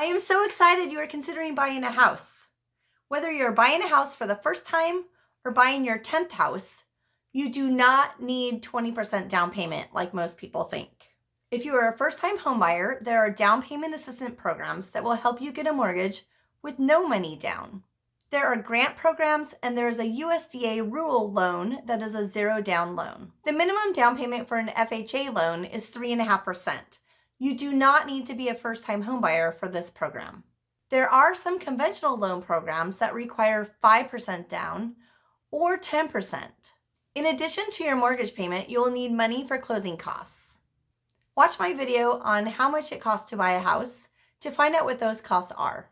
I am so excited you are considering buying a house. Whether you're buying a house for the first time or buying your 10th house, you do not need 20% down payment like most people think. If you are a first-time homebuyer, there are down payment assistance programs that will help you get a mortgage with no money down. There are grant programs and there is a USDA rural loan that is a zero down loan. The minimum down payment for an FHA loan is 3.5%. You do not need to be a first-time homebuyer for this program. There are some conventional loan programs that require 5% down or 10%. In addition to your mortgage payment, you will need money for closing costs. Watch my video on how much it costs to buy a house to find out what those costs are.